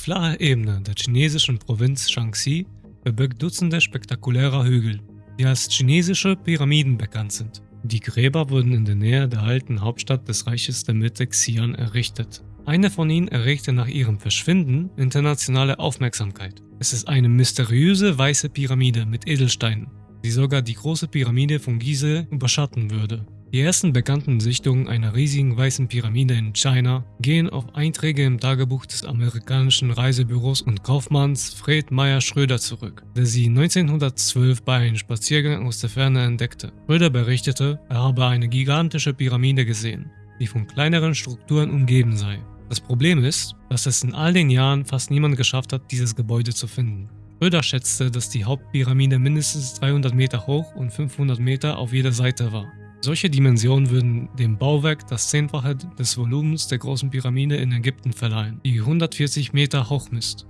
flache Ebene der chinesischen Provinz Shaanxi verbirgt Dutzende spektakulärer Hügel, die als chinesische Pyramiden bekannt sind. Die Gräber wurden in der Nähe der alten Hauptstadt des Reiches der Mitte Xi'an errichtet. Eine von ihnen erregte nach ihrem Verschwinden internationale Aufmerksamkeit. Es ist eine mysteriöse weiße Pyramide mit Edelsteinen, die sogar die große Pyramide von Gizeh überschatten würde. Die ersten bekannten Sichtungen einer riesigen weißen Pyramide in China gehen auf Einträge im Tagebuch des amerikanischen Reisebüros und Kaufmanns Fred Meyer Schröder zurück, der sie 1912 bei einem Spaziergang aus der Ferne entdeckte. Schröder berichtete, er habe eine gigantische Pyramide gesehen, die von kleineren Strukturen umgeben sei. Das Problem ist, dass es in all den Jahren fast niemand geschafft hat, dieses Gebäude zu finden. Schröder schätzte, dass die Hauptpyramide mindestens 300 Meter hoch und 500 Meter auf jeder Seite war. Solche Dimensionen würden dem Bauwerk das Zehnfache des Volumens der großen Pyramide in Ägypten verleihen, die 140 Meter hoch misst.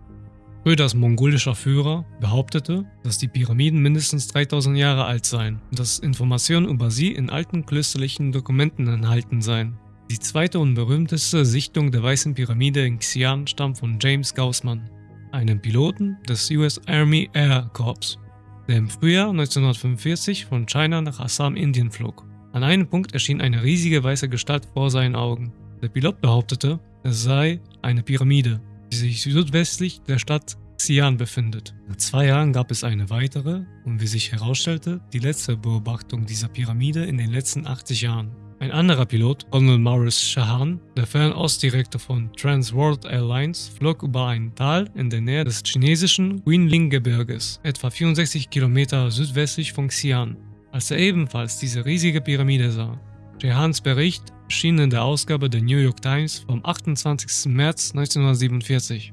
Röders mongolischer Führer behauptete, dass die Pyramiden mindestens 3000 Jahre alt seien und dass Informationen über sie in alten klösterlichen Dokumenten enthalten seien. Die zweite und berühmteste Sichtung der Weißen Pyramide in Xi'an stammt von James Gaussman, einem Piloten des US Army Air Corps, der im Frühjahr 1945 von China nach Assam, Indien flog. An einem Punkt erschien eine riesige weiße Gestalt vor seinen Augen. Der Pilot behauptete, es sei eine Pyramide, die sich südwestlich der Stadt Xi'an befindet. Nach zwei Jahren gab es eine weitere und wie sich herausstellte, die letzte Beobachtung dieser Pyramide in den letzten 80 Jahren. Ein anderer Pilot, Ronald Morris Shahan, der Fernostdirektor von Trans World Airlines, flog über ein Tal in der Nähe des chinesischen Guilin-Gebirges, etwa 64 Kilometer südwestlich von Xi'an als er ebenfalls diese riesige Pyramide sah. Jehans Bericht erschien in der Ausgabe der New York Times vom 28. März 1947.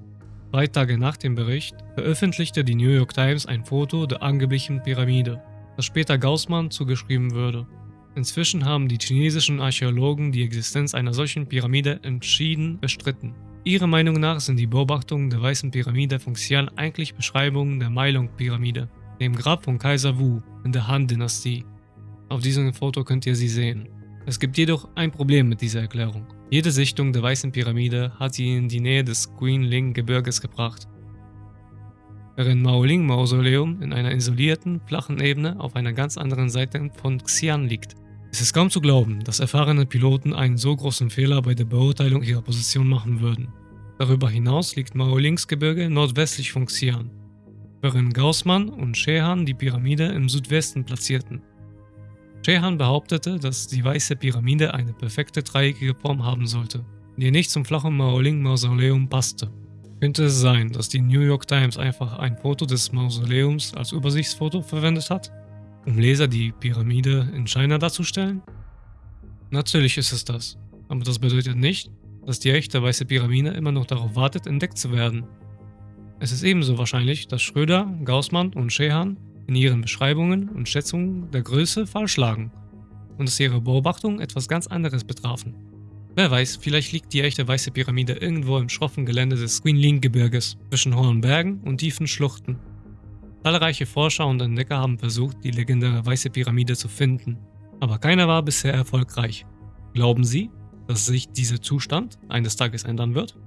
Drei Tage nach dem Bericht veröffentlichte die New York Times ein Foto der angeblichen Pyramide, das später Gaussmann zugeschrieben würde. Inzwischen haben die chinesischen Archäologen die Existenz einer solchen Pyramide entschieden bestritten. Ihrer Meinung nach sind die Beobachtungen der Weißen Pyramide von Xi'an eigentlich Beschreibungen der Meilung-Pyramide, dem Grab von Kaiser Wu in der Han-Dynastie. Auf diesem Foto könnt ihr sie sehen. Es gibt jedoch ein Problem mit dieser Erklärung. Jede Sichtung der Weißen Pyramide hat sie in die Nähe des Guilin-Gebirges gebracht, während Maoling-Mausoleum in einer isolierten, flachen Ebene auf einer ganz anderen Seite von Xi'an liegt. Es ist kaum zu glauben, dass erfahrene Piloten einen so großen Fehler bei der Beurteilung ihrer Position machen würden. Darüber hinaus liegt Maolings Gebirge nordwestlich von Xi'an während Gaussmann und Shehan die Pyramide im Südwesten platzierten. Shehan behauptete, dass die Weiße Pyramide eine perfekte dreieckige Form haben sollte, die nicht zum flachen Maoling-Mausoleum passte. Könnte es sein, dass die New York Times einfach ein Foto des Mausoleums als Übersichtsfoto verwendet hat, um Leser die Pyramide in China darzustellen? Natürlich ist es das, aber das bedeutet nicht, dass die echte Weiße Pyramide immer noch darauf wartet, entdeckt zu werden. Es ist ebenso wahrscheinlich, dass Schröder, Gaussmann und Shehan in ihren Beschreibungen und Schätzungen der Größe falsch lagen und dass ihre Beobachtungen etwas ganz anderes betrafen. Wer weiß, vielleicht liegt die echte weiße Pyramide irgendwo im schroffen Gelände des Quinling-Gebirges zwischen hohen Bergen und tiefen Schluchten. Zahlreiche Forscher und Entdecker haben versucht, die legendäre weiße Pyramide zu finden, aber keiner war bisher erfolgreich. Glauben Sie, dass sich dieser Zustand eines Tages ändern wird?